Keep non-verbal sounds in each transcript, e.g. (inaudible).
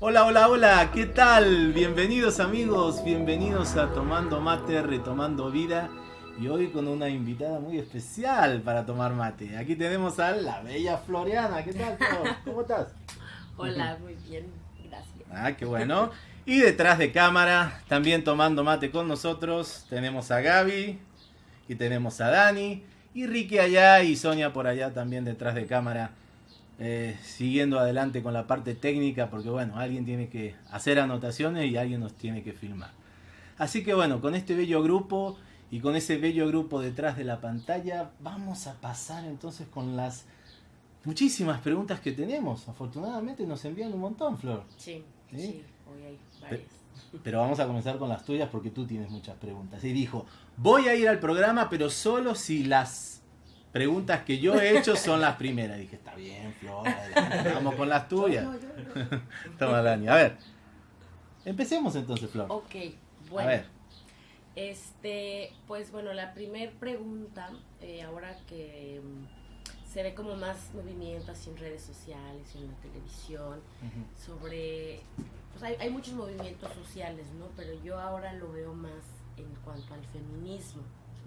Hola, hola, hola, ¿qué tal? Bienvenidos amigos, bienvenidos a Tomando Mate, Retomando Vida y hoy con una invitada muy especial para tomar mate. Aquí tenemos a la bella Floriana, ¿qué tal? ¿Cómo estás? Hola, muy bien, gracias. Ah, qué bueno. Y detrás de cámara, también tomando mate con nosotros, tenemos a Gaby y tenemos a Dani y Ricky allá y Sonia por allá también detrás de cámara. eh, siguiendo adelante con la parte técnica porque bueno, alguien tiene que hacer anotaciones y alguien nos tiene que filmar. Así que bueno, con este bello grupo y con ese bello grupo detrás de la pantalla, vamos a pasar entonces con las muchísimas preguntas que tenemos. Afortunadamente nos envían un montón, Flor. Sí, ¿Sí? sí, hoy hay varias. Pero vamos a comenzar con las tuyas porque tú tienes muchas preguntas. Y dijo, voy a ir al programa, pero solo si las preguntas que yo he hecho son las primeras. Dije, está bien, Flor, adelante, vamos con las tuyas. No, yo no. (laughs) Toma, Dani. A ver, empecemos entonces, Flor. Ok, A bueno. ver, Este, pues bueno, la primer pregunta, eh, ahora que mm, se ve como más movimiento así en redes sociales en la televisión, sobre, pues hay, hay muchos movimientos sociales, ¿no? Pero yo ahora lo veo más en cuanto al feminismo,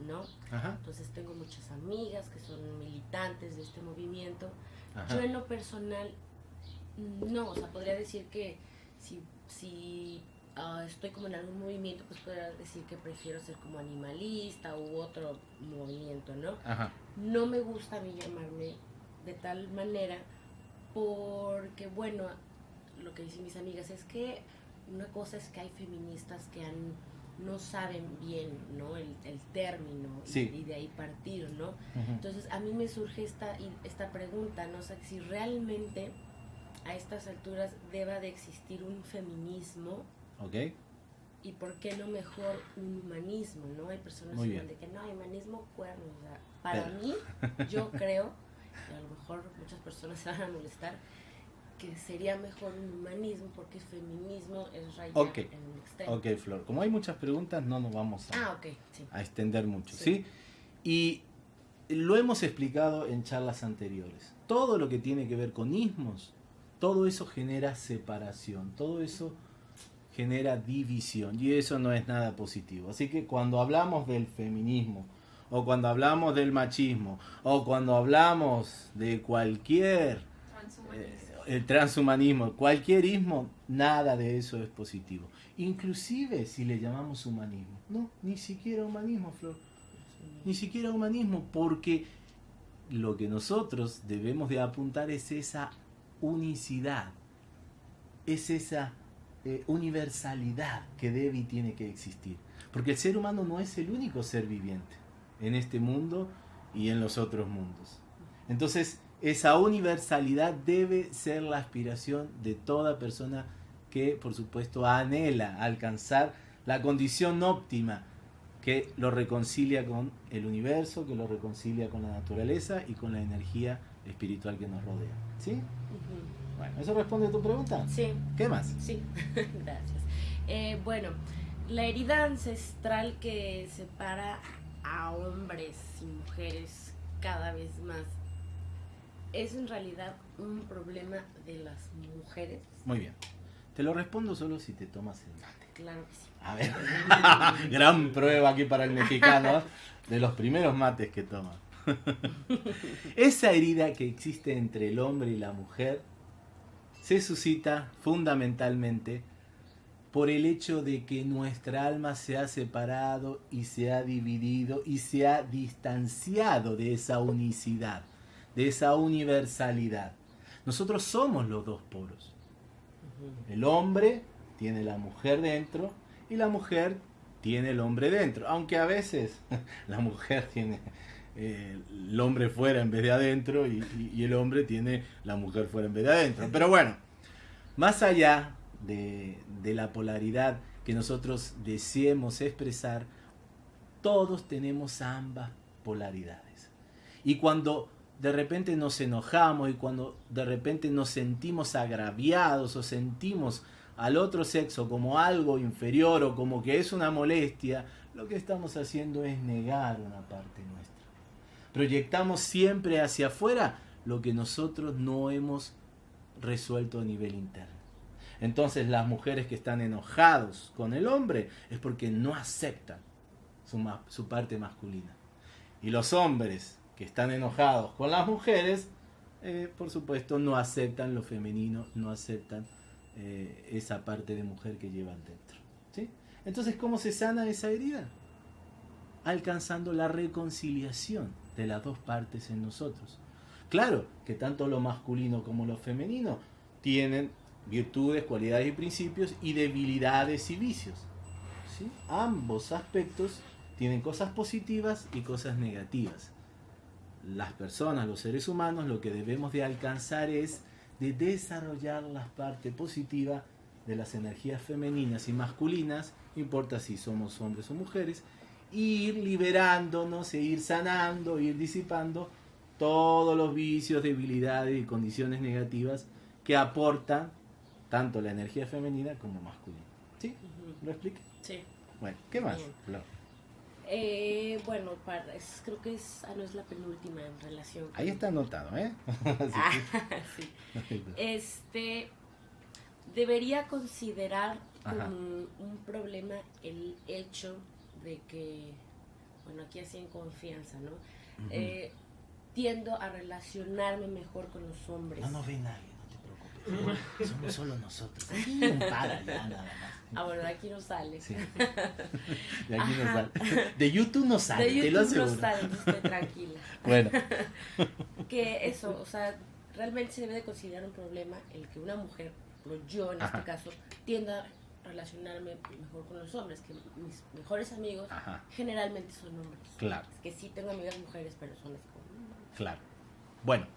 ¿no? Ajá, Entonces tengo muchas amigas que son militantes de este movimiento. ajá. Yo en lo personal, no, o sea, podría decir que si, si ah, estoy como en algún movimiento, pues podría decir que prefiero ser como animalista u otro movimiento, ¿no? Ajá. No me gusta a mí llamarme de tal manera porque, bueno, lo que dicen mis amigas es que una cosa es que hay feministas que han, no saben bien, ¿no? El, el término y- Sí. y de ahí partir, ¿no? Entonces a mí me surge esta, esta pregunta, ¿no? O sea, si realmente a estas alturas deba de existir un feminismo Ok, y por qué no mejor un humanismo, ¿no? Hay personas que de que no, humanismo cuerno, o sea, para Pero- mí, (laughs) yo creo, y a lo mejor muchas personas se van a molestar, que sería mejor un humanismo porque el feminismo es rayar Ok. en un extremo. ok, Flor. Como hay muchas preguntas, no nos vamos a... Ah, ok, sí. a extender mucho, ¿sí? Sí. Y lo hemos explicado en charlas anteriores. Todo lo que tiene que ver con ismos, todo eso genera separación, todo eso genera división y eso no es nada positivo. Así que cuando hablamos del feminismo o cuando hablamos del machismo o cuando hablamos de cualquier eh, el transhumanismo, cualquier ismo, nada de eso es positivo. Inclusive si le llamamos humanismo. No, ni siquiera humanismo, Flor. Ni siquiera humanismo, porque lo que nosotros debemos de apuntar es esa unicidad, es esa eh, universalidad que debe y tiene que existir. Porque el ser humano no es el único ser viviente en este mundo y en los otros mundos. Entonces, esa universalidad debe ser la aspiración de toda persona que, por supuesto, anhela alcanzar la condición óptima que lo reconcilia con el universo, que lo reconcilia con la naturaleza y con la energía espiritual que nos rodea. ¿Sí? Bueno, ¿eso responde a tu pregunta? Sí, ¿Qué más? Sí, (laughs) gracias. Eh, bueno, la herida ancestral que separa a hombres y mujeres cada vez más es en realidad un problema de las mujeres. Muy bien. Te lo respondo solo si te tomas el mate. Claro que sí. A ver, (laughs) gran prueba aquí para el mexicano de los primeros mates que toma. (laughs) Esa herida que existe entre el hombre y la mujer se suscita fundamentalmente por el hecho de que nuestra alma se ha separado y se ha dividido y se ha distanciado de esa unicidad, de esa universalidad. Nosotros somos los dos polos. El hombre tiene la mujer dentro y la mujer tiene el hombre dentro. Aunque a veces (laughs) la mujer tiene eh, el hombre fuera en vez de adentro y, el hombre tiene la mujer fuera en vez de adentro. Pero bueno, más allá de, de la polaridad que nosotros deseemos expresar, todos tenemos ambas polaridades. Y cuando de repente nos enojamos y cuando de repente nos sentimos agraviados o sentimos al otro sexo como algo inferior o como que es una molestia, lo que estamos haciendo es negar una parte nuestra. Proyectamos siempre hacia afuera lo que nosotros no hemos resuelto a nivel interno. Entonces las mujeres que están enojados con el hombre es porque no aceptan su, su parte masculina. Y los hombres que están enojados con las mujeres, eh, por supuesto, no aceptan lo femenino, no aceptan eh, esa parte de mujer que llevan dentro. ¿sí? Entonces, ¿cómo se sana esa herida? Alcanzando la reconciliación de las dos partes en nosotros. Claro que tanto lo masculino como lo femenino tienen virtudes, cualidades y principios y debilidades y vicios. Ambos aspectos tienen cosas positivas y cosas negativas. Las personas, los seres humanos, lo que debemos de alcanzar es de desarrollar la parte positiva de las energías femeninas y masculinas, importa si somos hombres o mujeres, ir liberándonos e ir sanando, ir disipando todos los vicios, debilidades y condiciones negativas que aportan tanto la energía femenina como masculina. ¿Sí? ¿Lo expliqué? Sí. Bueno, ¿qué más? Eh, bueno, para, creo que es, ah, no es la penúltima en relación. Ahí está anotado, ¿eh? (laughs) (laughs) ah, sí. Este, debería considerar como un problema el hecho de que, bueno, aquí así en confianza, ¿no? eh, tiendo a relacionarme mejor con los hombres. No nos ve nadie, no te preocupes. Somos solo nosotros. Aquí para ya nada más. Ah, bueno, de aquí no sale. Sí. (laughs) De aquí no sale. De YouTube no sale, de YouTube te lo aseguro. no sale, estoy tranquila. Bueno. (laughs) que eso, o sea, realmente se debe de considerar un problema el que una mujer, pero yo en Ajá. este caso, tienda relacionarme mejor con los hombres, que mis mejores amigos Ajá, generalmente son hombres. claro, Es que sí tengo amigas mujeres, pero son así como... claro. Bueno.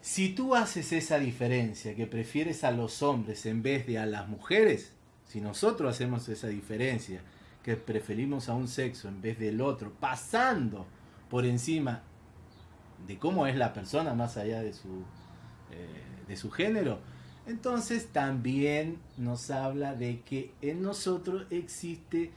Si tú haces esa diferencia, que prefieres a los hombres en vez de a las mujeres, si nosotros hacemos esa diferencia, que preferimos a un sexo en vez del otro, pasando por encima de cómo es la persona más allá de su, eh, de su género, entonces también nos habla de que en nosotros existe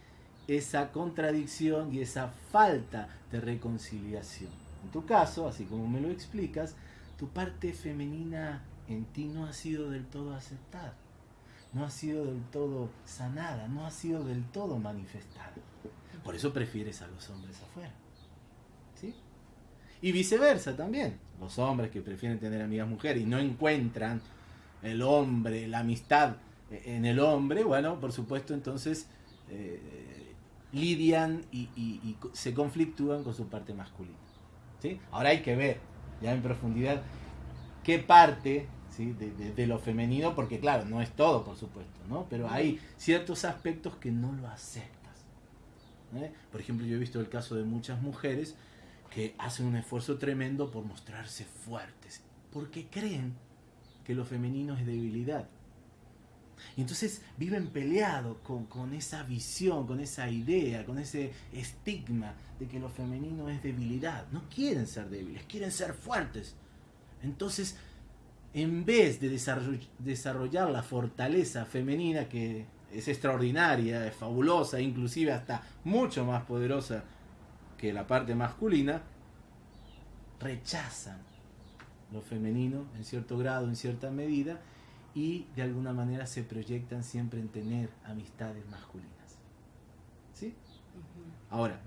esa contradicción y esa falta de reconciliación. En tu caso, así como me lo explicas, tu parte femenina en ti no ha sido del todo aceptada, no ha sido del todo sanada, no ha sido del todo manifestada. Por eso prefieres a los hombres afuera. ¿Sí? Y viceversa también. Los hombres que prefieren tener amigas mujeres y no encuentran el hombre, la amistad en el hombre, bueno, por supuesto, entonces eh, lidian y, y- se conflictúan con su parte masculina. ¿sí? Ahora hay que ver ya en profundidad qué parte ¿sí? de, de- de lo femenino, porque claro, no es todo, por supuesto, ¿no? pero hay ciertos aspectos que no lo aceptas. ¿eh? Por ejemplo, yo he visto el caso de muchas mujeres que hacen un esfuerzo tremendo por mostrarse fuertes, porque creen que lo femenino es debilidad. Y entonces viven peleados con, esa visión, con esa idea, con ese estigma de que lo femenino es debilidad. No quieren ser débiles, quieren ser fuertes. Entonces, en vez de desarroll- desarrollar la fortaleza femenina que es extraordinaria, es fabulosa, inclusive hasta mucho más poderosa que la parte masculina, rechazan lo femenino en cierto grado, en cierta medida, y de alguna manera se proyectan siempre en tener amistades masculinas. ¿Sí? Ahora,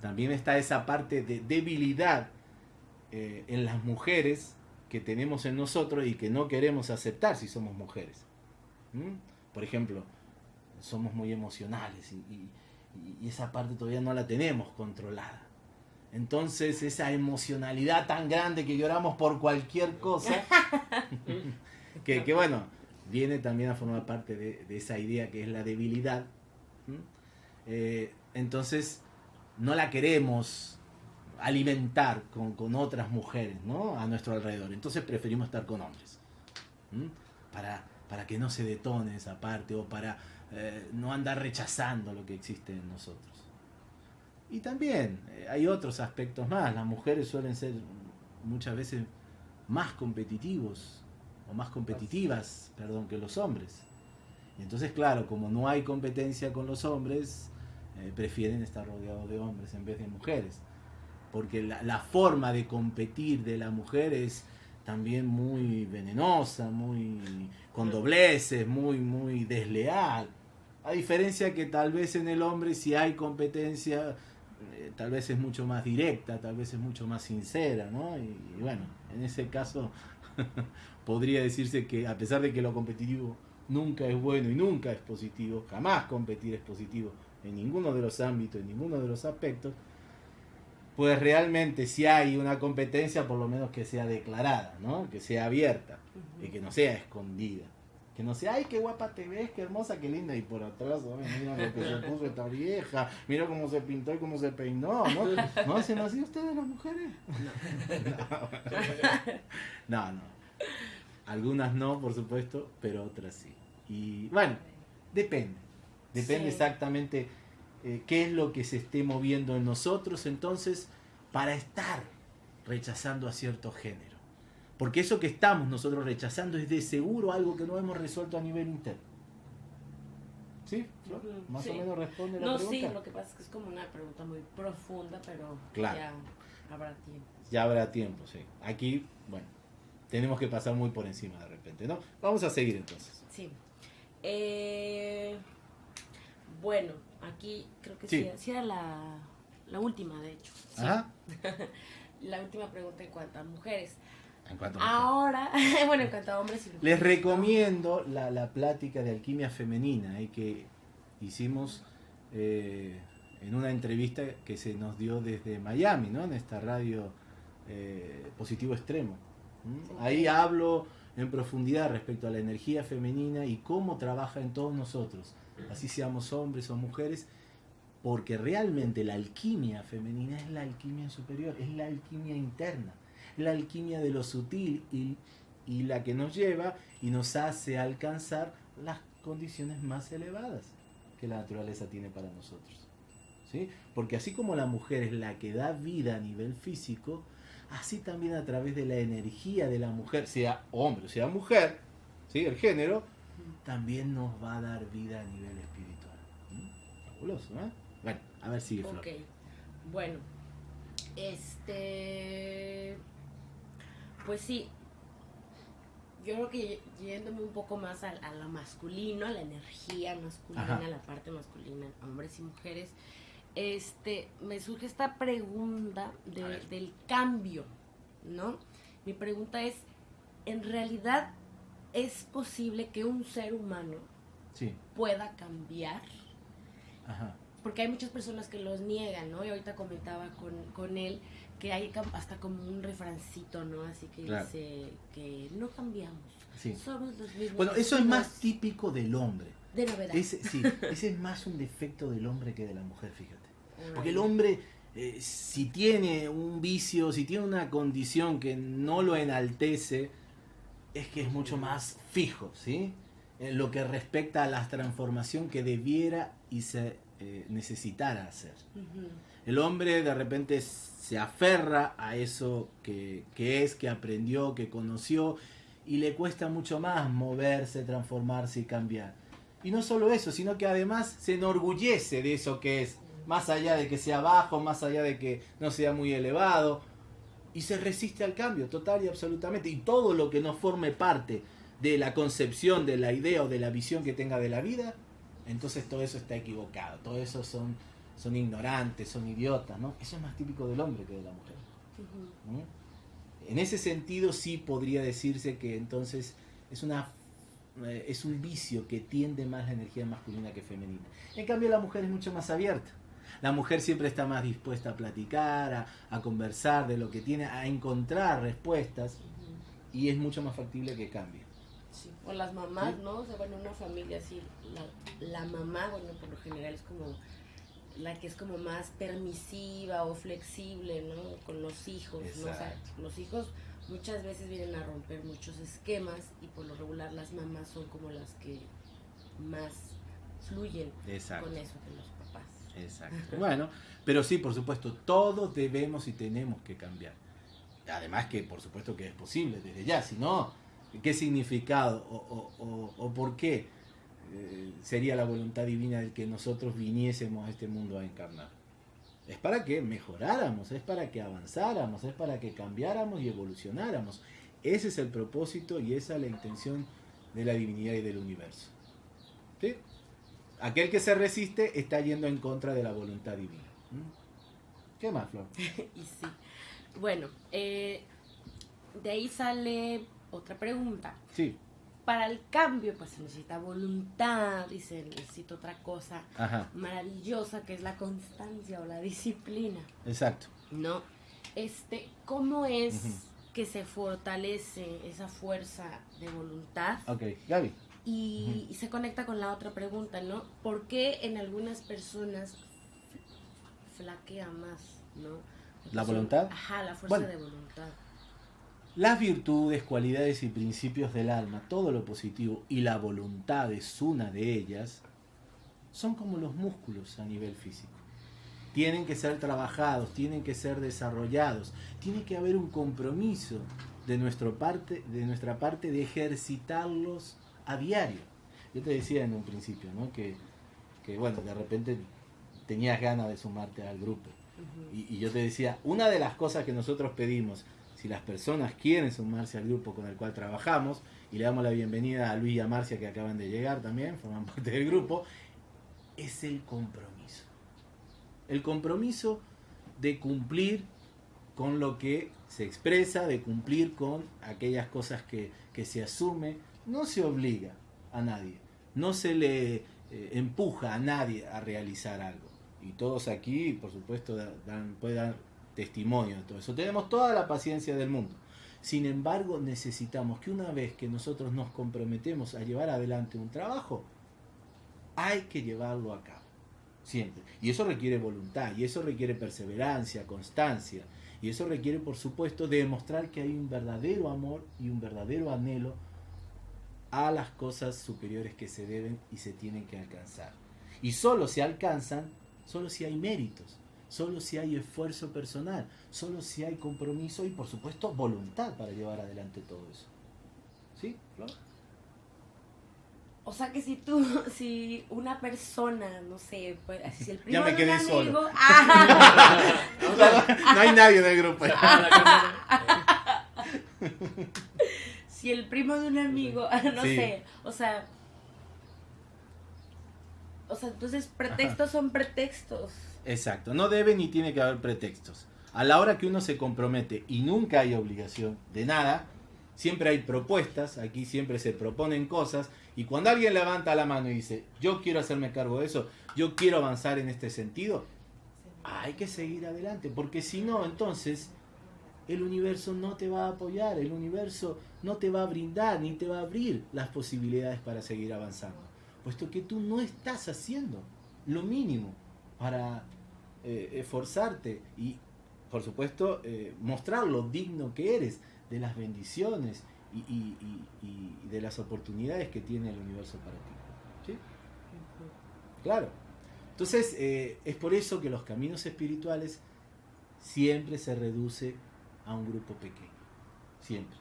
también está esa parte de debilidad eh, en las mujeres que tenemos en nosotros y que no queremos aceptar si somos mujeres. ¿Mm? Por ejemplo, somos muy emocionales y, y- y esa parte todavía no la tenemos controlada. Entonces esa emocionalidad tan grande que lloramos por cualquier cosa, (laughs) que, que, bueno, viene también a formar parte de, de esa idea que es la debilidad. Eh, entonces no la queremos alimentar con, con otras mujeres ¿no? a nuestro alrededor. Entonces preferimos estar con hombres. Para, para que no se detone esa parte o para eh, no andar rechazando lo que existe en nosotros. Y también eh, hay otros aspectos más. Las mujeres suelen ser muchas veces más competitivos o más competitivas, perdón, que los hombres. Y entonces, claro, como no hay competencia con los hombres, eh, prefieren estar rodeados de hombres en vez de mujeres. Porque la, la, forma de competir de la mujer es también muy venenosa, muy con dobleces, muy, muy desleal. A diferencia que tal vez en el hombre si hay competencia, eh, tal vez es mucho más directa, tal vez es mucho más sincera, ¿no? Y, y bueno, en ese caso (laughs) podría decirse que a pesar de que lo competitivo nunca es bueno y nunca es positivo, jamás competir es positivo en ninguno de los ámbitos, en ninguno de los aspectos, pues realmente si hay una competencia, por lo menos que sea declarada, ¿no? Que sea abierta y que no sea escondida. Que no sea, ay, qué guapa te ves, qué hermosa, qué linda, y por atrás, ay, mira lo que se puso esta vieja, mira cómo se pintó y cómo se peinó, ¿no? ¿No hacen así ustedes las mujeres? No, (laughs) no. no. Algunas no, por supuesto, pero otras sí. Y bueno, depende. Depende sí. exactamente eh, qué es lo que se esté moviendo en nosotros entonces para estar rechazando a cierto género. Porque eso que estamos nosotros rechazando es de seguro algo que no hemos resuelto a nivel interno. ¿Sí? Más sí. o menos responde la no, pregunta. sí, lo que pasa es que es como una pregunta muy profunda, pero Claro. ya habrá tiempo. Ya habrá tiempo, sí. Aquí, bueno, tenemos que pasar muy por encima de repente, ¿no? Vamos a seguir entonces. Sí. Eh, bueno, aquí creo que Sí. sí, sí era la, la última, de hecho. Ajá. (laughs) La última pregunta en cuanto a mujeres. En cuanto a Ahora, (laughs) bueno, en cuanto a hombres y Les recomiendo la, la plática de alquimia femenina eh, que hicimos eh, en una entrevista que se nos dio desde Miami, ¿no? En esta radio eh, Positivo Extremo. ¿Mm? Sí. Ahí hablo en profundidad respecto a la energía femenina y cómo trabaja en todos nosotros, así seamos hombres o mujeres, porque realmente la alquimia femenina es la alquimia superior, es la alquimia interna, la alquimia de lo sutil y, y la que nos lleva y nos hace alcanzar las condiciones más elevadas que la naturaleza tiene para nosotros. ¿sí? Porque así como la mujer es la que da vida a nivel físico, así también a través de la energía de la mujer, sea hombre o sea mujer, ¿sí? el género, también nos va a dar vida a nivel espiritual. ¿Mm? Fabuloso, ¿eh? Bueno, a ver, sigue bueno, este, pues sí, yo creo que yéndome un poco más a, a lo masculino, a la energía masculina, Ajá. a la parte masculina, hombres y mujeres, este, me surge esta pregunta de- del cambio, ¿no? Mi pregunta es, ¿en realidad es posible que un ser humano Sí, pueda cambiar? ajá. porque hay muchas personas que los niegan, ¿no? Y ahorita comentaba con, con él que hay hasta como un refrancito, ¿no? Así que Claro. dice que no cambiamos, Sí. somos los mismos. Bueno, eso es más típico del hombre. de novedad. Ese, sí, ese es más un defecto del hombre que de la mujer, fíjate. Porque el hombre, eh, si tiene un vicio, si tiene una condición que no lo enaltece, es que es mucho más fijo, ¿sí? En lo que respecta a la transformación que debiera y se eh, necesitara hacer. El hombre de repente se aferra a eso que, que es, que aprendió, que conoció, y le cuesta mucho más moverse, transformarse y cambiar. Y no solo eso, sino que además se enorgullece de eso que es, más allá de que sea bajo, más allá de que no sea muy elevado, y se resiste al cambio total y absolutamente. Y todo lo que no forme parte de la concepción, de la idea o de la visión que tenga de la vida, entonces todo eso está equivocado, todo eso son, son ignorantes, son idiotas, ¿no? Eso es más típico del hombre que de la mujer. En ese sentido sí podría decirse que entonces es una eh, es un vicio que tiende más la energía masculina que femenina. En cambio la mujer es mucho más abierta. La mujer siempre está más dispuesta a platicar, a, conversar de lo que tiene, a encontrar respuestas y es mucho más factible que cambie. Sí. O las mamás. ¿no? O sea, bueno, una familia así, la, la mamá, bueno, por lo general es como la que es como más permisiva o flexible, ¿no? Con los hijos, ¿no? O sea, los hijos muchas veces vienen a romper muchos esquemas y por lo regular las mamás son como las que más fluyen Exacto. con eso que los papás. Exacto. Bueno, pero sí, por supuesto, todos debemos y tenemos que cambiar. Además que, por supuesto, que es posible desde ya. Si no, ¿qué significado o, por qué eh, sería la voluntad divina de que nosotros viniésemos a este mundo a encarnar? Es para que mejoráramos, es para que avanzáramos, es para que cambiáramos y evolucionáramos. Ese es el propósito y esa es la intención de la divinidad y del universo. ¿Sí? Aquel que se resiste está yendo en contra de la voluntad divina. ¿Mm? ¿Qué más, Flor? (laughs) y sí. Bueno, eh, de ahí sale otra pregunta. Sí. Para el cambio, pues se necesita voluntad y se necesita otra cosa maravillosa que es la constancia o la disciplina. Exacto. ¿No? Este, ¿cómo es que se fortalece esa fuerza de voluntad? Ok, Gaby. Y, se conecta con la otra pregunta, ¿no? ¿Por qué en algunas personas flaquea más, ¿no? ¿La voluntad? Ajá, la fuerza de voluntad. Las virtudes, cualidades y principios del alma, todo lo positivo y la voluntad es una de ellas, son como los músculos a nivel físico. Tienen que ser trabajados, tienen que ser desarrollados, tiene que haber un compromiso de, nuestro parte, de nuestra parte de ejercitarlos a diario. Yo te decía en un principio, ¿no? Que, que bueno, de repente tenías ganas de sumarte al grupo. y, yo te decía, una de las cosas que nosotros pedimos, si las personas quieren sumarse al grupo con el cual trabajamos, y le damos la bienvenida a Luis y a Marcia que acaban de llegar también, forman (laughs) parte del grupo, es el compromiso. El compromiso de cumplir con lo que se expresa, de cumplir con aquellas cosas que, que se asume, no se obliga a nadie, no se le eh, empuja a nadie a realizar algo. Y todos aquí, por supuesto, dan, pueden dar testimonio de todo eso. Tenemos toda la paciencia del mundo. Sin embargo, necesitamos que una vez que nosotros nos comprometemos a llevar adelante un trabajo, hay que llevarlo a cabo. Siempre. Y eso requiere voluntad, y eso requiere perseverancia, constancia. Y eso requiere, por supuesto, demostrar que hay un verdadero amor y un verdadero anhelo a las cosas superiores que se deben y se tienen que alcanzar. Y solo se alcanzan, solo si hay méritos, solo si hay esfuerzo personal, solo si hay compromiso y por supuesto voluntad para llevar adelante todo eso. ¿Sí, O sea que si tú, (laughs) si una persona, no sé, pues, si el primo ya me quedé amigo, solo. (laughs) Ah. (laughs) no, hay nadie del grupo. si el primo de un amigo, no sé, o sea, o sea, entonces pretextos son pretextos. Exacto, no debe ni tiene que haber pretextos. A la hora que uno se compromete y nunca hay obligación de nada, siempre hay propuestas, aquí siempre se proponen cosas, y cuando alguien levanta la mano y dice, yo quiero hacerme cargo de eso, yo quiero avanzar en este sentido, hay que seguir adelante, porque si no, entonces el universo no te va a apoyar, el universo no te va a brindar ni te va a abrir las posibilidades para seguir avanzando, puesto que tú no estás haciendo lo mínimo para eh, esforzarte y, por supuesto, eh, mostrar lo digno que eres de las bendiciones y, de las oportunidades que tiene el universo para ti. ¿Sí? Claro. Entonces, eh, es por eso que los caminos espirituales siempre se reduce a un grupo pequeño. Siempre.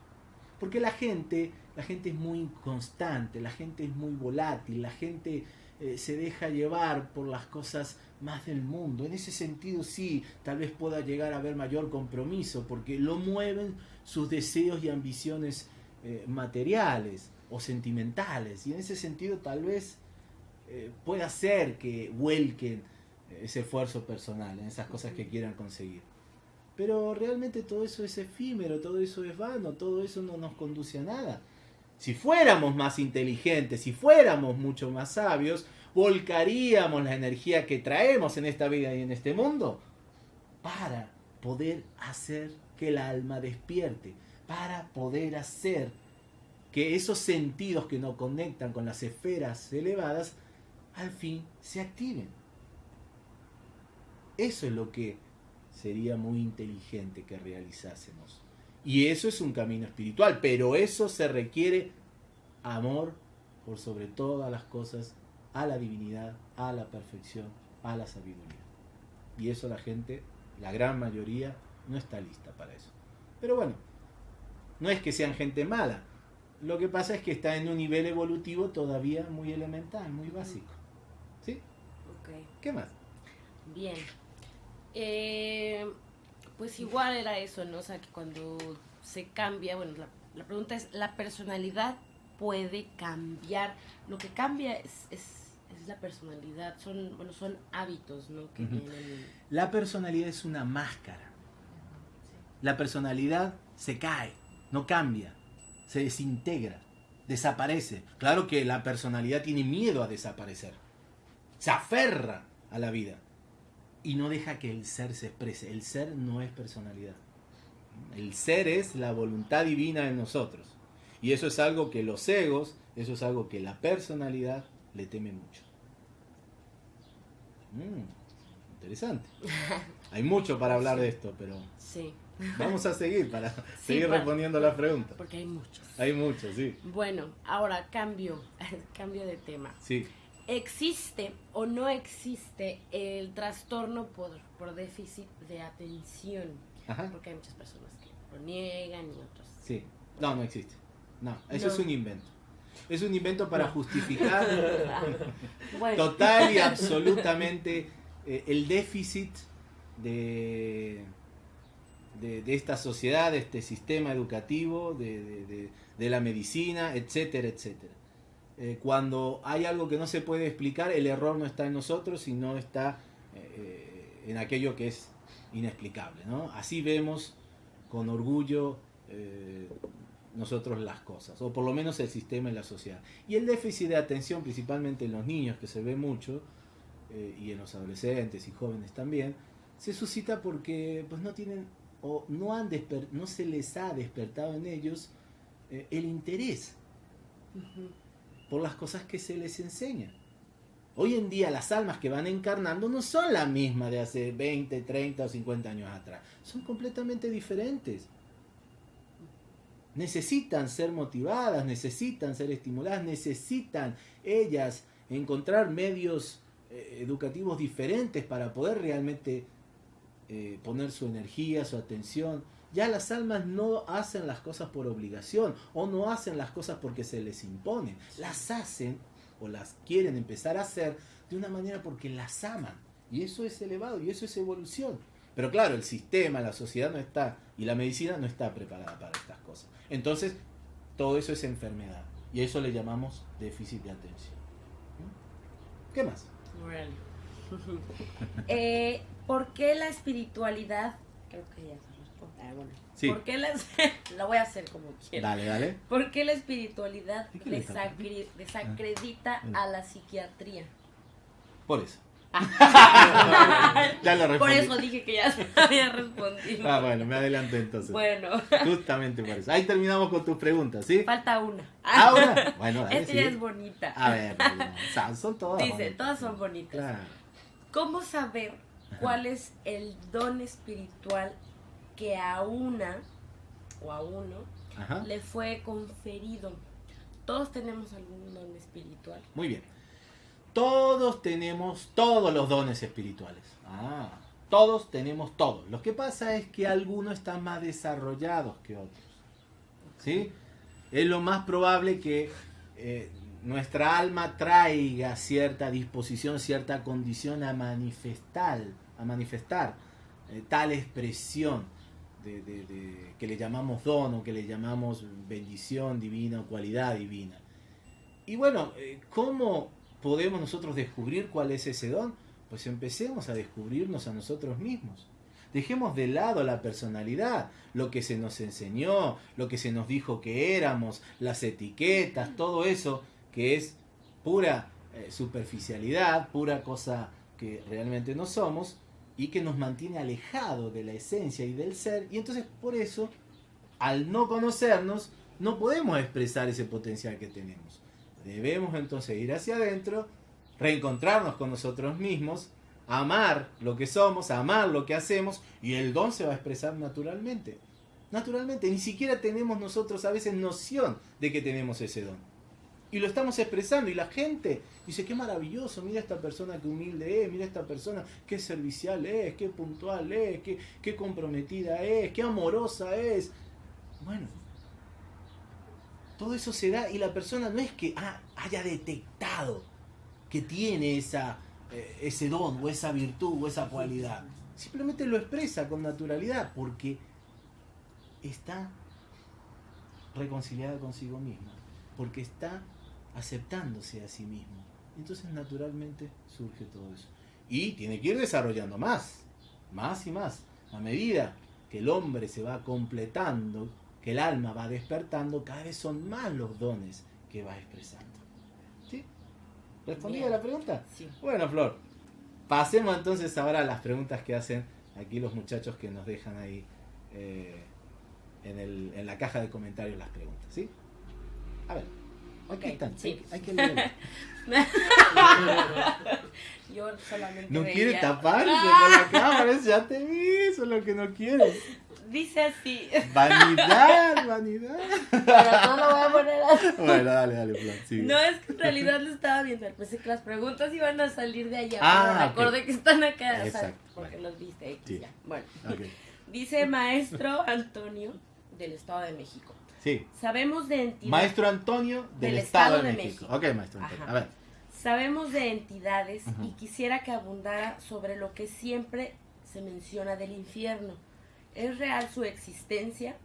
Porque la gente, la gente es muy inconstante, la gente es muy volátil, la gente eh, se deja llevar por las cosas más del mundo. En ese sentido sí, tal vez pueda llegar a haber mayor compromiso, porque lo mueven sus deseos y ambiciones eh, materiales o sentimentales. Y en ese sentido tal vez eh, pueda ser que vuelquen ese esfuerzo personal en esas cosas que quieran conseguir. Pero realmente todo eso es efímero, todo eso es vano, todo eso no nos conduce a nada. Si fuéramos más inteligentes, si fuéramos mucho más sabios, volcaríamos la energía que traemos en esta vida y en este mundo para poder hacer que el alma despierte, para poder hacer que esos sentidos que nos conectan con las esferas elevadas al fin se activen. Eso es lo que sería muy inteligente que realizásemos. Y eso es un camino espiritual, pero eso se requiere amor por sobre todas las cosas a la divinidad, a la perfección a la sabiduría. Y eso la gente, la gran mayoría, no está lista para eso. Pero bueno, no es que sean gente mala. Lo que pasa es que está en un nivel evolutivo todavía muy elemental, muy básico. ¿Sí? Ok. ¿Qué más? Bien. Eh, pues igual era eso, ¿no? O sea, que cuando se cambia, bueno, la, la pregunta es, ¿la personalidad puede cambiar? Lo que cambia es, es, es la personalidad, son, bueno, son hábitos, ¿no? Que Ujú. vienen... La personalidad es una máscara. La personalidad se cae, no cambia, se desintegra, desaparece. Claro que la personalidad tiene miedo a desaparecer. Se aferra a la vida y no deja que el ser se exprese. El ser no es personalidad. El ser es la voluntad divina en nosotros. Y eso es algo que los egos, eso es algo que la personalidad le teme mucho. Mm, interesante. (laughs) Hay mucho para hablar de esto, pero Sí, vamos a seguir para (laughs) Sí, seguir para- respondiendo las preguntas. porque hay muchos. Hay mucho, sí. Bueno, ahora cambio, (laughs) cambio de tema. Sí. ¿Existe o no existe el trastorno por, por déficit de atención? Ajá. Porque hay muchas personas que lo niegan y otros. Sí. No, no existe. No, eso No. es un invento. Es un invento para No. justificar (laughs) Bueno, total y (laughs) absolutamente eh, el déficit de, de, de esta sociedad, de este sistema educativo, de, de- de- de la medicina, etcétera, etcétera. Eh, cuando hay algo que no se puede explicar, el error no está en nosotros, sino está eh, en aquello que es inexplicable. Así vemos con orgullo eh, nosotros las cosas, o por lo menos el sistema y la sociedad. Y el déficit de atención, principalmente en los niños, que se ve mucho, y en los adolescentes y jóvenes también, se suscita porque pues no tienen o no se les ha despertado en ellos el interés ujú, por las cosas que se les enseña. Hoy en día las almas que van encarnando no son las mismas de hace 20, 30 o 50 años atrás. Son completamente diferentes. Necesitan ser motivadas, necesitan ser estimuladas, necesitan ellas encontrar medios eh, educativos diferentes para poder realmente eh, poner su energía, su atención. Ya las almas no hacen las cosas por obligación o no hacen las cosas porque se les impone. Las hacen o las quieren empezar a hacer de una manera porque las aman. Y eso es elevado y eso es evolución. Pero claro, el sistema, la sociedad no está y la medicina no está preparada para estas cosas. Entonces, todo eso es enfermedad. Y a eso le llamamos déficit de atención. ¿Mm? ¿Qué más? órale. (laughs) Eh, ¿Por qué la espiritualidad? Creo que ya Ah. Sí. ¿Por qué la, la (laughs) voy a hacer como quiera? Dale, dale. ¿Por qué la espiritualidad ¿De qué le está desacri- desacredita Ah. a la psiquiatría? Por eso. ya (laughs) Ya lo Por respondí. eso dije que ya había respondido. Ah, bueno, me adelanté entonces. Bueno, Justamente por eso. Ahí terminamos con tus preguntas, ¿sí? falta una. Ahora, bueno, dale, Esta ya es bonita. A ver, son, son todas. Dice, bonitas. todas son bonitas. Claro. ¿Cómo saber cuál es el don espiritual que a una o a uno Ajá. le fue conferido? Todos tenemos algún don espiritual. Muy bien. Todos tenemos todos los dones espirituales. Ah, todos tenemos todos. Lo que pasa es que algunos están más desarrollados que otros. ¿Sí? Es lo más probable que eh, nuestra alma traiga cierta disposición, cierta condición a manifestar, a manifestar eh, tal expresión que le llamamos don o que le llamamos bendición divina o cualidad divina. Y bueno, eh, ¿cómo podemos nosotros descubrir cuál es ese don? Pues empecemos a descubrirnos a nosotros mismos. Dejemos de lado la personalidad, lo que se nos enseñó, lo que se nos dijo que éramos, las etiquetas, todo eso que es pura eh, superficialidad, pura cosa que realmente no somos y que nos mantiene alejado de la esencia y del ser. Y entonces por eso, al no conocernos, no podemos expresar ese potencial que tenemos. Debemos entonces ir hacia adentro, reencontrarnos con nosotros mismos, amar lo que somos, amar lo que hacemos y el don se va a expresar naturalmente. Naturalmente, ni siquiera tenemos nosotros a veces noción de que tenemos ese don. Y lo estamos expresando y la gente dice, qué maravilloso, mira esta persona que humilde es, mira esta persona qué servicial es, qué puntual es, qué, comprometida es, qué amorosa es. Bueno, todo eso se da y la persona no es que ah, haya detectado que tiene esa, eh, ese don o esa virtud o esa cualidad. Simplemente lo expresa con naturalidad porque está reconciliada consigo misma, porque está aceptándose a sí mismo. Entonces naturalmente surge todo eso. Y tiene que ir desarrollando más, más y más. A medida que el hombre se va completando, que el alma va despertando, cada vez son más los dones que va expresando. ¿Sí? ¿Respondí a la pregunta? Sí. Bueno, Flor, pasemos entonces ahora a las preguntas que hacen aquí los muchachos que nos dejan ahí eh, en, el, en la caja de comentarios las preguntas, ¿sí? A ver, aquí Ok, están, sí. hay, hay que leer. Yo solamente No quiere taparse con la (laughs) cámara, ya te vi, eso es lo que no quieres. Dice así. (laughs) Vanidad, vanidad. Pero no lo voy a poner así. Bueno, dale, dale, sigue. No, es que en realidad lo estaba viendo. Pensé que las preguntas iban a salir de allá. Ah, pero ok. recordé que están acá. o sea, Exacto, porque bueno. los viste. Sí. ya. Bueno, dice maestro Antonio del Estado de México. Sí, Sabemos de entidades. Maestro Antonio del, Del Estado, Estado de, de México. México. Ok, Maestro Antonio. Ajá. A ver. Sabemos de entidades y quisiera que abundara sobre lo que siempre se menciona del infierno. ¿Es real su existencia?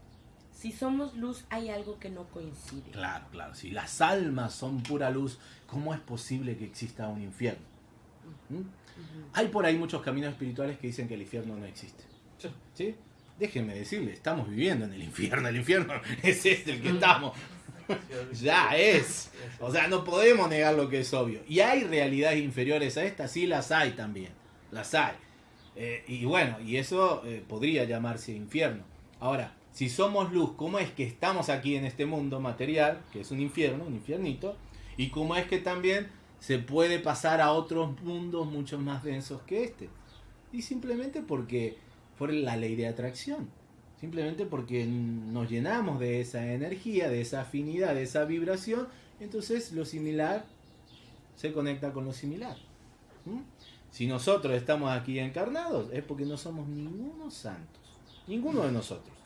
Si somos luz, hay algo que no coincide. Claro, claro. Si las almas son pura luz, ¿cómo es posible que exista un infierno? ¿Mm? Hay por ahí muchos caminos espirituales que dicen que el infierno no existe. ¿Sí? Déjenme decirle, estamos viviendo en el infierno. El infierno (laughs) es este el que estamos. (laughs) Ya es. O sea, no podemos negar lo que es obvio. Y hay realidades inferiores a esta, sí las hay también. Las hay. Eh, y bueno, y eso eh, podría llamarse infierno. Ahora, si somos luz, ¿cómo es que estamos aquí en este mundo material, que es un infierno, un infiernito? Y cómo es que también se puede pasar a otros mundos mucho más densos que este. Y simplemente porque, por la ley de atracción. Simplemente porque nos llenamos de esa energía, de esa afinidad, de esa vibración. Entonces lo similar se conecta con lo similar. ¿Mm? Si nosotros estamos aquí encarnados es porque no somos ningunos santos. Ninguno de nosotros.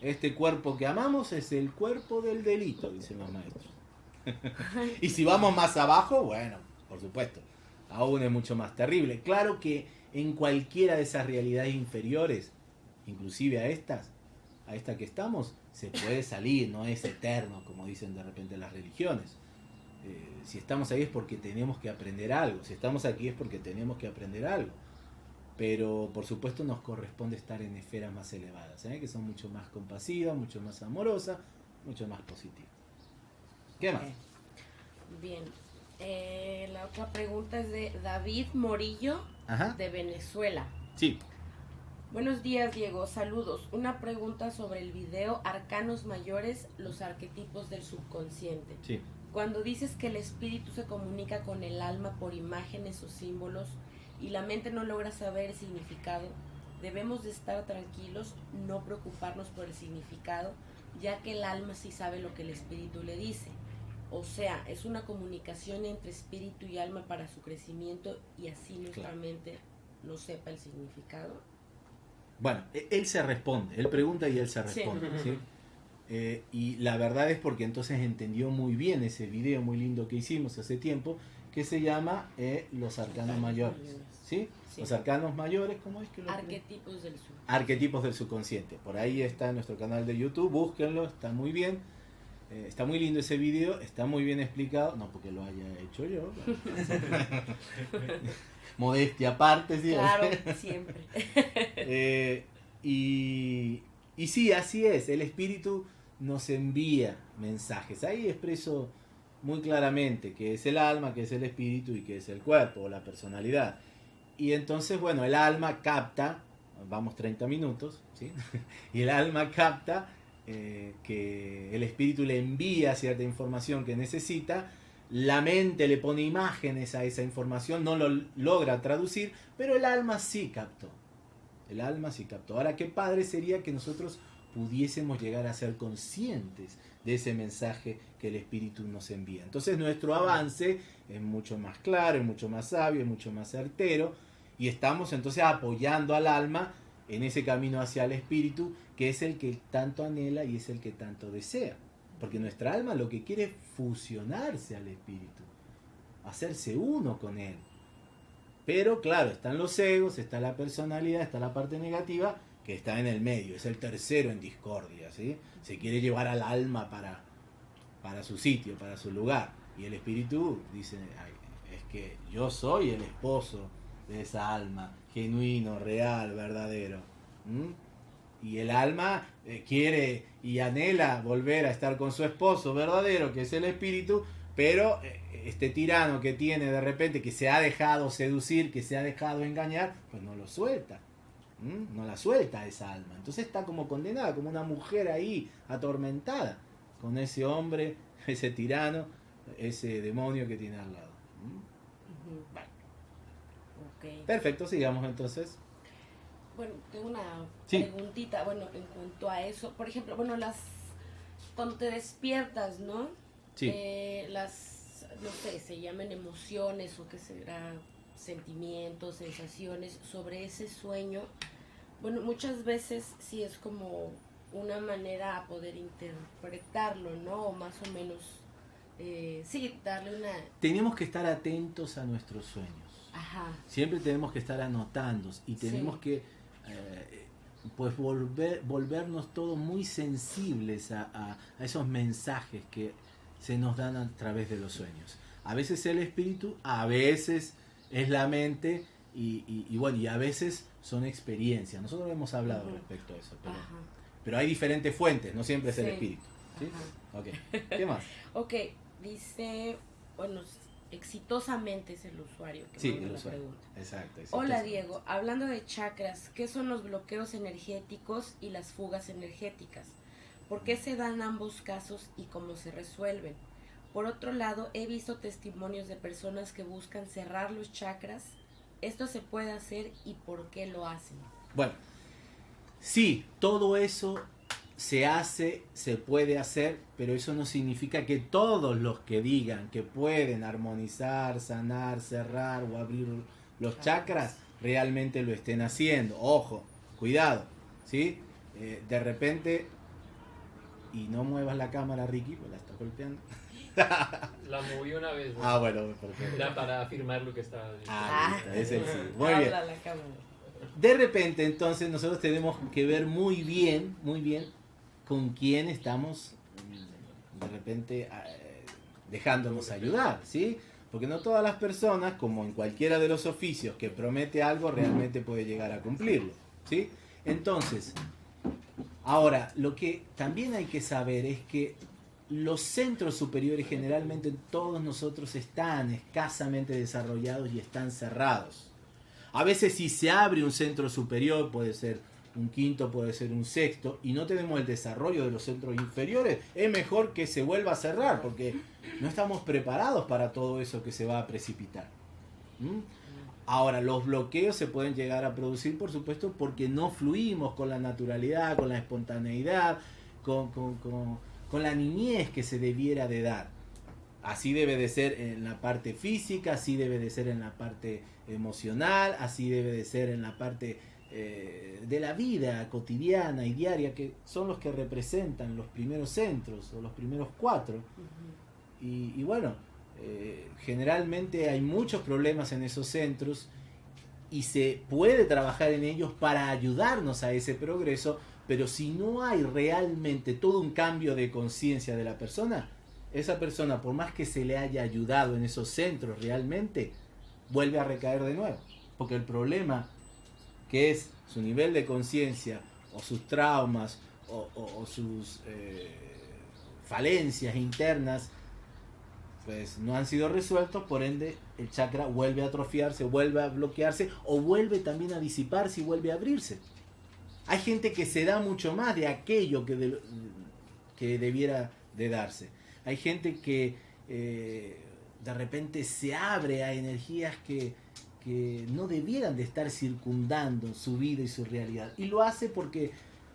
Este cuerpo que amamos es el cuerpo del delito, dicen los maestros. (laughs) y si vamos más abajo, bueno, por supuesto, aún es mucho más terrible. Claro que en cualquiera de esas realidades inferiores, inclusive a estas, a esta que estamos, se puede salir, no es eterno, como dicen de repente las religiones. Eh, si estamos ahí es porque tenemos que aprender algo, si estamos aquí es porque tenemos que aprender algo. Pero por supuesto nos corresponde estar en esferas más elevadas, ¿eh? que son mucho más compasivas, mucho más amorosas, mucho más positivas. ¿Qué más? Bien. Eh, la otra pregunta es de David Morillo Ajá. de Venezuela. Sí. Buenos días, Diego. Saludos. Una pregunta sobre el video Arcanos Mayores, los arquetipos del subconsciente. Sí. Cuando dices que el espíritu se comunica con el alma por imágenes o símbolos y la mente no logra saber el significado, debemos de estar tranquilos, no preocuparnos por el significado, ya que el alma sí sabe lo que el espíritu le dice. O sea, es una comunicación entre espíritu y alma para su crecimiento y así nuestra Claro. mente no sepa el significado. Bueno, e- él se responde, él pregunta y él se Sí. responde. ¿sí? Eh, y la verdad es porque entonces entendió muy bien ese video muy lindo que hicimos hace tiempo, que se llama eh, Los Arcanos Mayores. ¿sí? Sí. Los Arcanos Mayores, ¿cómo es que lo Arquetipos del sur. Arquetipos del subconsciente. Por ahí está en nuestro canal de YouTube, búsquenlo, está muy bien. Eh, está muy lindo ese video, está muy bien explicado, no porque lo haya hecho yo. (laughs) Modestia aparte, sí. Claro, siempre. (laughs) Eh, y, y sí, así es, el espíritu nos envía mensajes. Ahí expreso muy claramente que es el alma, que es el espíritu y que es el cuerpo o la personalidad. Y entonces, bueno, el alma capta, vamos 30 minutos, ¿sí? (laughs) y el alma capta eh, que el espíritu le envía cierta información que necesita, la mente le pone imágenes a esa información, no lo logra traducir, pero el alma sí captó. El alma sí captó. Ahora, qué padre sería que nosotros pudiésemos llegar a ser conscientes de ese mensaje que el Espíritu nos envía. Entonces nuestro avance es mucho más claro, es mucho más sabio, es mucho más certero y estamos entonces apoyando al alma en ese camino hacia el Espíritu que es el que tanto anhela y es el que tanto desea. Porque nuestra alma lo que quiere es fusionarse al Espíritu, hacerse uno con Él. Pero claro, están los egos, está la personalidad, está la parte negativa que está en el medio, es el tercero en discordia, ¿sí? Se quiere llevar al alma para, para su sitio, para su lugar. Y el espíritu dice, es que yo soy el esposo de esa alma, genuino, real, verdadero. Y el alma eh, quiere y anhela volver a estar con su esposo verdadero, que es el espíritu, pero eh, este tirano que tiene de repente, que se ha dejado seducir, que se ha dejado engañar, pues no lo suelta. No la suelta esa alma. Entonces está como condenada, como una mujer ahí, atormentada, con ese hombre, (laughs) ese tirano, ese demonio que tiene al lado. Perfecto, sigamos entonces. Bueno, tengo una preguntita, bueno, en cuanto a eso. Por ejemplo, bueno, las cuando te despiertas, ¿no? Sí. Eh, las, no sé, se llaman emociones o qué será, sentimientos, sensaciones sobre ese sueño. Bueno, muchas veces sí es como una manera a poder interpretarlo, ¿no? O más o menos, eh, sí, darle una... Tenemos que estar atentos a nuestros sueños. Ajá. Siempre tenemos que estar anotando y tenemos que eh, pues volver, volvernos todos muy sensibles a, a, esos mensajes que se nos dan a través de los sueños. A veces el espíritu, a veces es la mente y, y, bueno, y a veces son experiencias. Nosotros hemos hablado respecto a eso, pero, pero, hay diferentes fuentes, no siempre es el espíritu. ¿sí? ¿Qué más? (laughs) ok, dice, bueno, exitosamente es el usuario que sí, el usuario. pregunta. Exacto. Hola Diego, hablando de chakras, ¿qué son los bloqueos energéticos y las fugas energéticas? ¿Por qué se dan ambos casos y cómo se resuelven? Por otro lado, he visto testimonios de personas que buscan cerrar los chakras. ¿Esto se puede hacer y por qué lo hacen? Bueno, sí, todo eso se hace, se puede hacer, pero eso no significa que todos los que digan que pueden armonizar, sanar, cerrar o abrir los chakras realmente lo estén haciendo. Ojo, cuidado, ¿sí? Eh, de repente, y no muevas la cámara, Ricky, pues la estás golpeando. (laughs) La moví una vez. Ah, bueno, Era para afirmar lo que estaba diciendo. Ah, es el sí. Muy bien. De repente, entonces, nosotros tenemos que ver muy bien, muy bien, con quién estamos de repente eh, dejándonos ayudar, ¿sí? Porque no todas las personas, como en cualquiera de los oficios que promete algo, realmente puede llegar a cumplirlo, ¿sí? Entonces, ahora, lo que también hay que saber es que los centros superiores generalmente todos nosotros están escasamente desarrollados y están cerrados. A veces si se abre un centro superior, puede ser un quinto, puede ser un sexto, y no tenemos el desarrollo de los centros inferiores, es mejor que se vuelva a cerrar, porque no estamos preparados para todo eso que se va a precipitar. ¿Mm? Ahora, los bloqueos se pueden llegar a producir, por supuesto, porque no fluimos con la naturalidad, con la espontaneidad, con, con la niñez que se debiera de dar. Así debe de ser en la parte física, así debe de ser en la parte emocional, así debe de ser en la parte eh, de la vida cotidiana y diaria, que son los que representan los primeros centros o los primeros cuatro. y, bueno, eh, generalmente hay muchos problemas en esos centros y se puede trabajar en ellos para ayudarnos a ese progreso, pero si no hay realmente todo un cambio de conciencia de la persona, esa persona, por más que se le haya ayudado en esos centros realmente, vuelve a recaer de nuevo. Porque el problema que es su nivel de conciencia o sus traumas o, sus eh, falencias internas, pues no han sido resueltos, por ende el chakra vuelve a atrofiarse, vuelve a bloquearse o vuelve también a disiparse y vuelve a abrirse. Hay gente que se da mucho más de aquello que, que debiera de darse. Hay gente que eh, de repente se abre a energías que, que no debieran de estar circundando su vida y su realidad. Y lo hace porque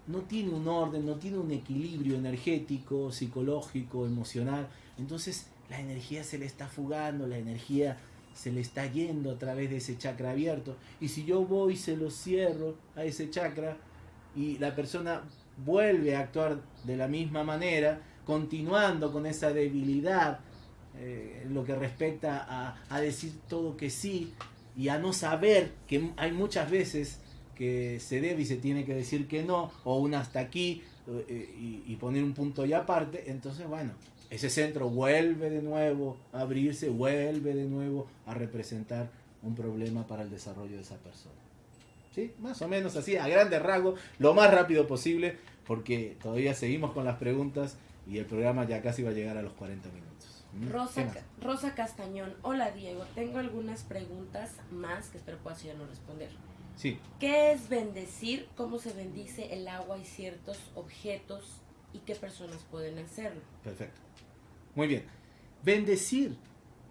no tiene un orden, no tiene un equilibrio energético, psicológico, emocional. Entonces la energía se le está fugando, la energía se le está yendo a través de ese chakra abierto. Y si yo voy y se lo cierro a ese chakra y la persona vuelve a actuar de la misma manera, continuando con esa debilidad, eh, lo que respecta a decir todo que sí y a no saber que hay muchas veces que se debe y se tiene que decir que no, o un hasta aquí eh, y, poner un punto y aparte, entonces bueno, ese centro vuelve de nuevo a abrirse, vuelve de nuevo a representar un problema para el desarrollo de esa persona. ¿Sí? Más o menos así, a grandes rasgos, lo más rápido posible, porque todavía seguimos con las preguntas y el programa ya casi va a llegar a los 40 minutos. ¿Mm? Rosa, Rosa Castañón, hola Diego, tengo algunas preguntas más que espero puedas no responder. Sí. ¿Qué es bendecir? ¿Cómo se bendice el agua y ciertos objetos? ¿Y qué personas pueden hacerlo? Perfecto. Muy bien. Bendecir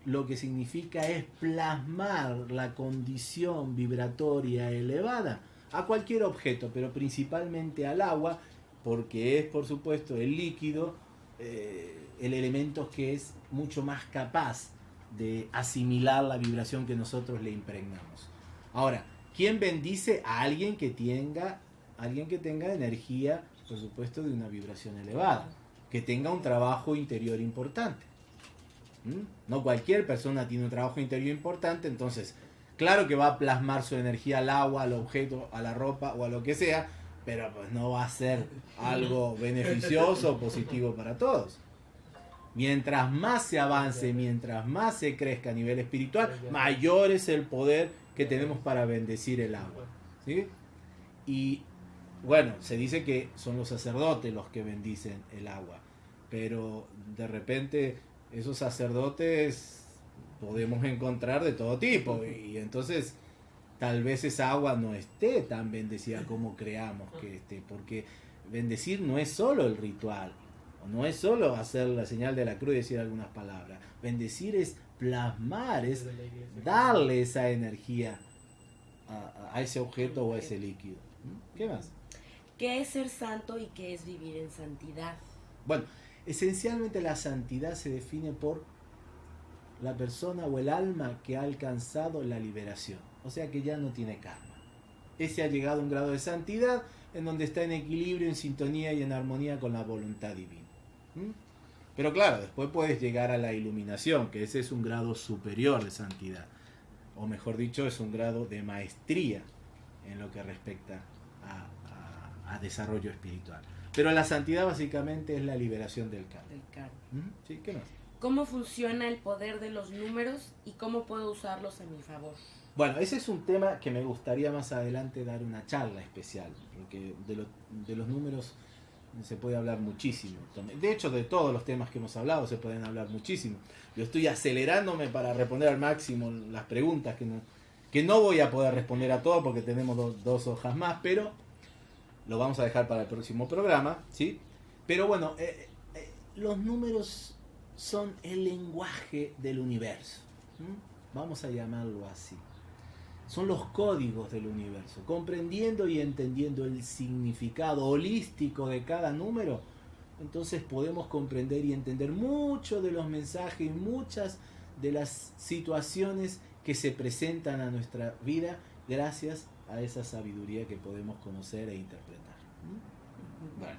lo que significa es plasmar la condición vibratoria elevada a cualquier objeto, pero principalmente al agua, porque es por supuesto el líquido, eh, el elemento que es mucho más capaz de asimilar la vibración que nosotros le impregnamos. Ahora, ¿quién bendice a alguien que tenga, alguien que tenga energía, por supuesto, de una vibración elevada? que tenga un trabajo interior importante. ¿Mm? No cualquier persona tiene un trabajo interior importante, entonces, claro que va a plasmar su energía al agua, al objeto, a la ropa o a lo que sea, pero pues no va a ser algo beneficioso o positivo para todos. Mientras más se avance, mientras más se crezca a nivel espiritual, mayor es el poder que tenemos para bendecir el agua. ¿sí? Y bueno, se dice que son los sacerdotes los que bendicen el agua, pero de repente esos sacerdotes podemos encontrar de todo tipo y entonces tal vez esa agua no esté tan bendecida como creamos que esté, porque bendecir no es solo el ritual, no es solo hacer la señal de la cruz y decir algunas palabras, bendecir es plasmar, es darle esa energía a, a ese objeto o a ese líquido. ¿Qué más? ¿Qué es ser santo y qué es vivir en santidad? Bueno, esencialmente la santidad se define por la persona o el alma que ha alcanzado la liberación, o sea que ya no tiene karma. Ese ha llegado a un grado de santidad en donde está en equilibrio, en sintonía y en armonía con la voluntad divina. ¿Mm? Pero claro, después puedes llegar a la iluminación, que ese es un grado superior de santidad, o mejor dicho, es un grado de maestría en lo que respecta a, a desarrollo espiritual. Pero la santidad básicamente es la liberación del karma. Del karma. ¿Sí? ¿Qué más? ¿Cómo funciona el poder de los números y cómo puedo usarlos a mi favor? Bueno, ese es un tema que me gustaría más adelante dar una charla especial, porque de, lo, de los números se puede hablar muchísimo. De hecho, de todos los temas que hemos hablado se pueden hablar muchísimo. Yo estoy acelerándome para responder al máximo las preguntas que no, que no voy a poder responder a todas porque tenemos dos hojas más, pero lo vamos a dejar para el próximo programa, ¿sí? Pero bueno, eh, eh, los números son el lenguaje del universo, vamos a llamarlo así. Son los códigos del universo. Comprendiendo y entendiendo el significado holístico de cada número, entonces podemos comprender y entender mucho de los mensajes y muchas de las situaciones que se presentan a nuestra vida gracias a esa sabiduría que podemos conocer e interpretar. Bueno,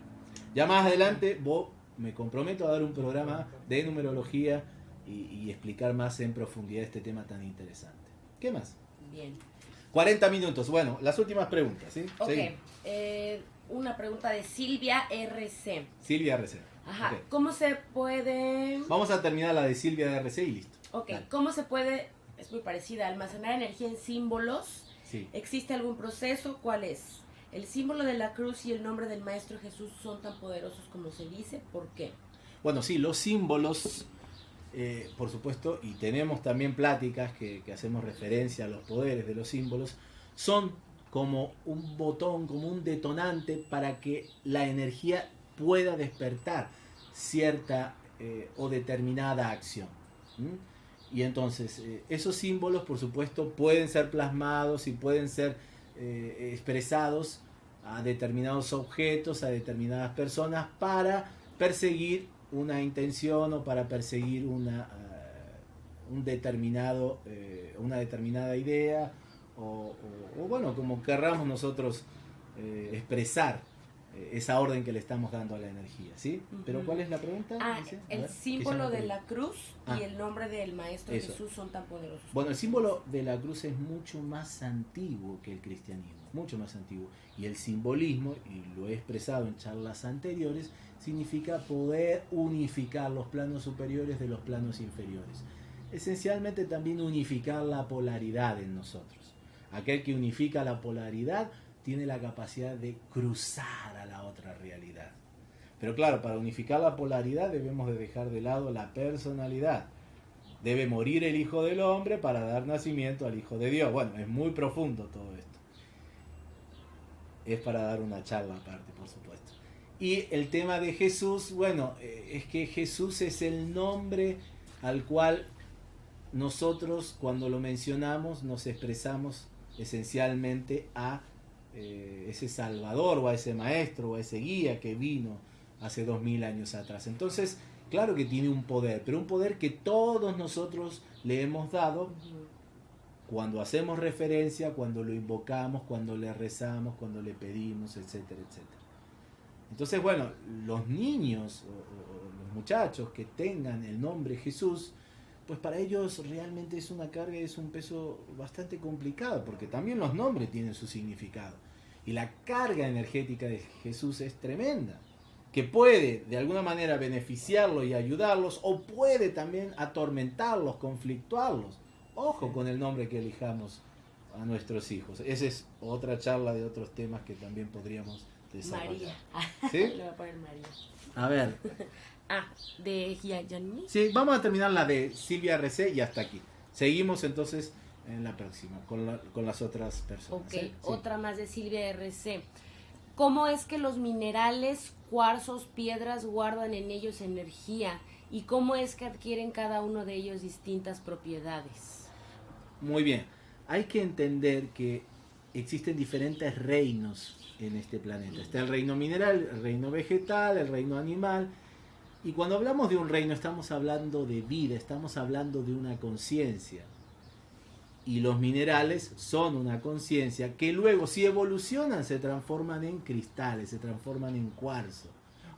ya más adelante vos me comprometo a dar un programa de numerología y, explicar más en profundidad este tema tan interesante. ¿Qué más? Bien. 40 minutos. Bueno, las últimas preguntas, ¿sí? Ok. Eh, una pregunta de Silvia RC. Silvia RC. Ajá. ¿Cómo se puede...? Vamos a terminar la de Silvia RC y listo. Ok. ¿Cómo se puede, es muy parecida, almacenar energía en símbolos ¿Existe algún proceso? ¿Cuál es? ¿El símbolo de la cruz y el nombre del Maestro Jesús son tan poderosos como se dice? ¿Por qué? Bueno, sí, los símbolos, eh, por supuesto, y tenemos también pláticas que, hacemos referencia a los poderes de los símbolos, son como un botón, como un detonante para que la energía pueda despertar cierta eh, o determinada acción. Y entonces, eh, esos símbolos, por supuesto, pueden ser plasmados y pueden ser expresados a determinados objetos, a determinadas personas para perseguir una intención o para perseguir una, eh, un determinado, eh, una determinada idea o, bueno, como querramos nosotros eh, expresar esa orden que le estamos dando a la energía, ¿sí? Pero Ujú. ¿cuál es la pregunta? Ah, el ver, símbolo de la cruz Ah. y el nombre del Maestro Eso. Jesús son tan poderosos. Bueno, el símbolo de la cruz es mucho más antiguo que el cristianismo, mucho más antiguo. Y el simbolismo, y lo he expresado en charlas anteriores, significa poder unificar los planos superiores de los planos inferiores. Esencialmente también unificar la polaridad en nosotros. Aquel que unifica la polaridad tiene la capacidad de cruzar a la otra realidad. Pero claro, para unificar la polaridad debemos de dejar de lado la personalidad. Debe morir el Hijo del Hombre para dar nacimiento al Hijo de Dios. Bueno, es muy profundo todo esto. Es para dar una charla aparte, por supuesto. Y el tema de Jesús, bueno, eh, es que Jesús es el nombre al cual nosotros cuando lo mencionamos nos expresamos esencialmente a eh, ese Salvador o a ese Maestro o a ese guía que vino hace dos mil años atrás. Entonces, claro que tiene un poder, pero un poder que todos nosotros le hemos dado cuando hacemos referencia, cuando lo invocamos, cuando le rezamos, cuando le pedimos, etcétera, etcétera. Entonces, bueno, los niños o los muchachos que tengan el nombre Jesús, pues para ellos realmente es una carga, es un peso bastante complicado, porque también los nombres tienen su significado. Y la carga energética de Jesús es tremenda, que puede de alguna manera beneficiarlos y ayudarlos, o puede también atormentarlos, conflictuarlos. Ojo con el nombre que elijamos a nuestros hijos. Esa es otra charla de otros temas que también podríamos desarrollar. María. ¿Sí? (laughs) Le voy a poner María. A ver, (laughs) Ah, de Gianni. sí, vamos a terminar la de Silvia RC y hasta aquí. Seguimos entonces en la próxima con, la- con las otras personas. Ok, ¿eh? Sí. otra más de Silvia RC. ¿Cómo es que los minerales, cuarzos, piedras guardan en ellos energía? ¿Y cómo es que adquieren cada uno de ellos distintas propiedades? Muy bien. Hay que entender que existen diferentes reinos en este planeta. Está el reino mineral, el reino vegetal, el reino animal. Y cuando hablamos de un reino estamos hablando de vida, estamos hablando de una conciencia. Y los minerales son una conciencia que luego si evolucionan se transforman en cristales, se transforman en cuarzo.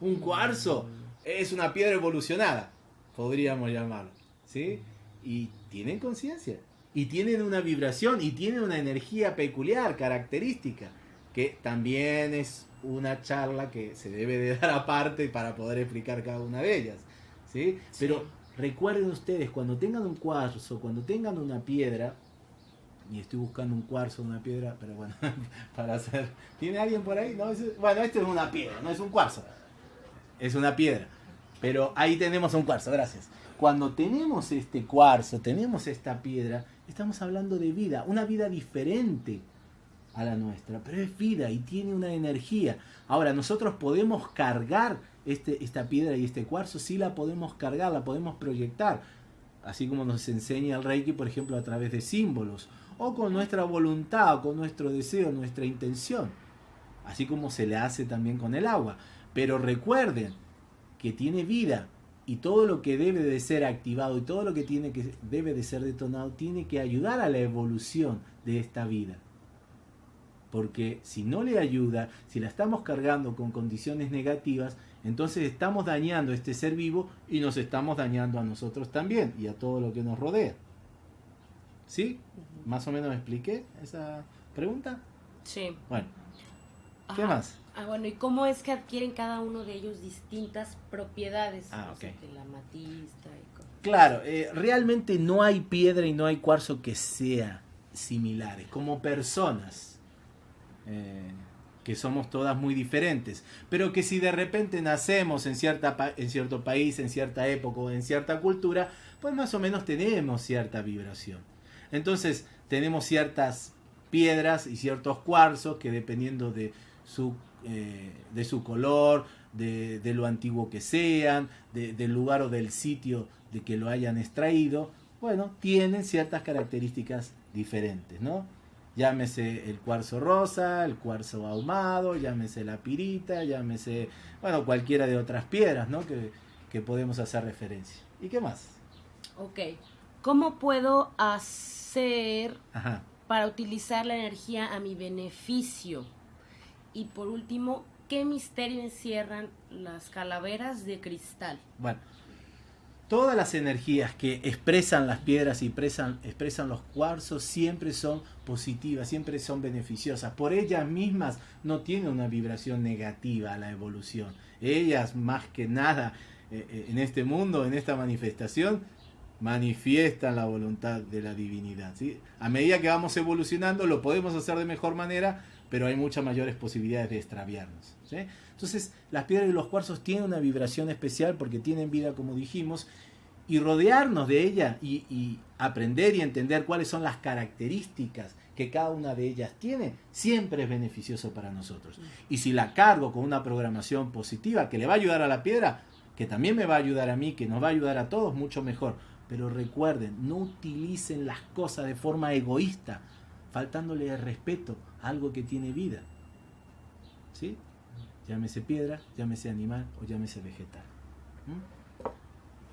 Un cuarzo es una piedra evolucionada, podríamos llamarlo. ¿sí? Y tienen conciencia. Y tienen una vibración y tienen una energía peculiar, característica, que también es una charla que se debe de (laughs) dar aparte para poder explicar cada una de ellas. ¿sí? Pero recuerden ustedes, cuando tengan un cuarzo, cuando tengan una piedra, y estoy buscando un cuarzo, una piedra, pero bueno, (laughs) para hacer... ¿Tiene alguien por ahí? No, bueno, esto es una piedra, no es un cuarzo. Es una piedra. Pero ahí tenemos un cuarzo, gracias. Cuando tenemos este cuarzo, tenemos esta piedra, estamos hablando de vida, una vida diferente a la nuestra, pero es vida y tiene una energía. Ahora, nosotros podemos cargar este, esta piedra y este cuarzo, sí la podemos cargar, la podemos proyectar, así como nos enseña el Reiki, por ejemplo, a través de símbolos, o con nuestra voluntad, o con nuestro deseo, nuestra intención, así como se le hace también con el agua. Pero recuerden que tiene vida y todo lo que debe de ser activado y todo lo que tiene que debe de ser detonado tiene que ayudar a la evolución de esta vida. Porque si no le ayuda, si la estamos cargando con condiciones negativas, entonces estamos dañando a este ser vivo y nos estamos dañando a nosotros también y a todo lo que nos rodea. ¿Sí? ¿Más o menos me expliqué esa pregunta? Sí. Bueno, ¿qué Ajá. más? Ah, bueno, ¿y cómo es que adquieren cada uno de ellos distintas propiedades? Ah, O sea, ok. que la amatista y co- Claro, eh, realmente no hay piedra y no hay cuarzo que sea similares. Como personas, eh, que somos todas muy diferentes, pero que si de repente nacemos en, cierta en cierto país, en cierta época o en cierta cultura, pues más o menos tenemos cierta vibración. Entonces tenemos ciertas piedras y ciertos cuarzos que dependiendo de su, eh, de su color, de, lo antiguo que sean, de- del lugar o del sitio de que lo hayan extraído, bueno, tienen ciertas características diferentes, ¿no? Llámese el cuarzo rosa, el cuarzo ahumado, llámese la pirita, llámese, bueno, cualquiera de otras piedras, ¿no? Que, que podemos hacer referencia. ¿Y qué más? Ok. ¿Cómo puedo hacer Ajá. para utilizar la energía a mi beneficio? Y por último, ¿qué misterio encierran las calaveras de cristal? Bueno, todas las energías que expresan las piedras y expresan, expresan los cuarzos siempre son positivas, siempre son beneficiosas. Por ellas mismas no tienen una vibración negativa a la evolución. Ellas más que nada eh, eh, en este mundo, en esta manifestación, manifiestan la voluntad de la divinidad. A medida que vamos evolucionando lo podemos hacer de mejor manera, pero hay muchas mayores posibilidades de extraviarnos. ¿sí? Entonces, las piedras y los cuarzos tienen una vibración especial porque tienen vida, como dijimos, y rodearnos de ella y, aprender y entender cuáles son las características que cada una de ellas tiene, siempre es beneficioso para nosotros. Y si la cargo con una programación positiva que le va a ayudar a la piedra, que también me va a ayudar a mí, que nos va a ayudar a todos, mucho mejor. Pero recuerden, no utilicen las cosas de forma egoísta, faltándole el respeto algo que tiene vida. ¿Sí? Llámese piedra, llámese animal o llámese vegetal. ¿Mm?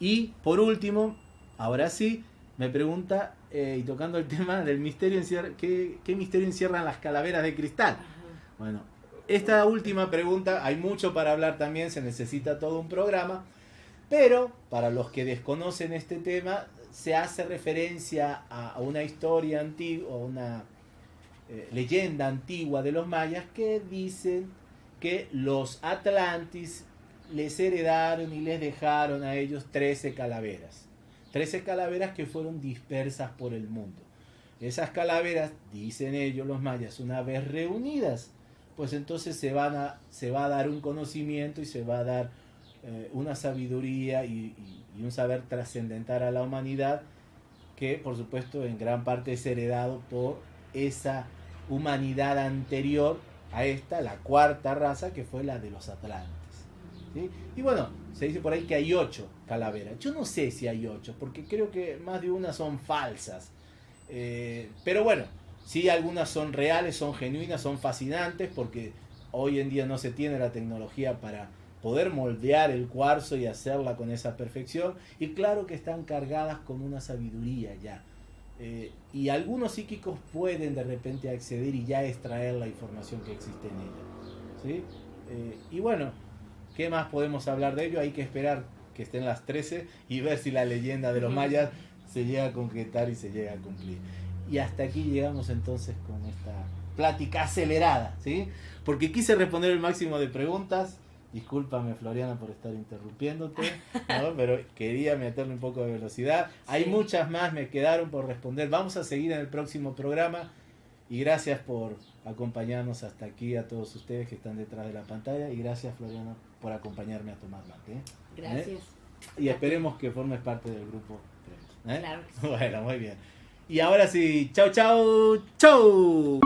Y por último, ahora sí, me pregunta, eh, y tocando el (laughs) tema del misterio, ¿qué, ¿qué misterio encierran las calaveras de cristal? Bueno, esta última pregunta, hay mucho para hablar también, se necesita todo un programa, pero para los que desconocen este tema, se hace referencia a, una historia antigua, una eh, leyenda antigua de los mayas que dicen que los Atlantis les heredaron y les dejaron a ellos 13 calaveras. 13 calaveras que fueron dispersas por el mundo. Esas calaveras, dicen ellos los mayas, una vez reunidas, pues entonces se, van a, se va a dar un conocimiento y se va a dar eh, una sabiduría y, y, y un saber trascendental a la humanidad que por supuesto en gran parte es heredado por esa humanidad anterior a esta, la cuarta raza, que fue la de los atlantes. Y bueno, se dice por ahí que hay ocho calaveras. Yo no sé si hay ocho, porque creo que más de una son falsas. Eh, pero bueno, sí algunas son reales, son genuinas, son fascinantes, porque hoy en día no se tiene la tecnología para poder moldear el cuarzo y hacerla con esa perfección. Y claro que están cargadas con una sabiduría ya. Eh, y algunos psíquicos pueden de repente acceder y ya extraer la información que existe en ella. ¿sí? Eh, y bueno, ¿qué más podemos hablar de ello? Hay que esperar que estén las 13 y ver si la leyenda de los mayas se llega a concretar y se llega a cumplir. Y hasta aquí llegamos entonces con esta plática acelerada, ¿sí? Porque quise responder el máximo de preguntas. Discúlpame, Floriana, por estar interrumpiéndote, ¿no? (laughs) pero quería meterle un poco de velocidad. Hay muchas más, me quedaron por responder. Vamos a seguir en el próximo programa. Y gracias por acompañarnos hasta aquí, a todos ustedes que están detrás de la pantalla. Y gracias, Floriana, por acompañarme a tomar mate. ¿eh? Gracias. Y esperemos que formes parte del grupo. ¿eh? Claro. (laughs) Bueno, muy bien. Y ahora sí, chau, chau, chau.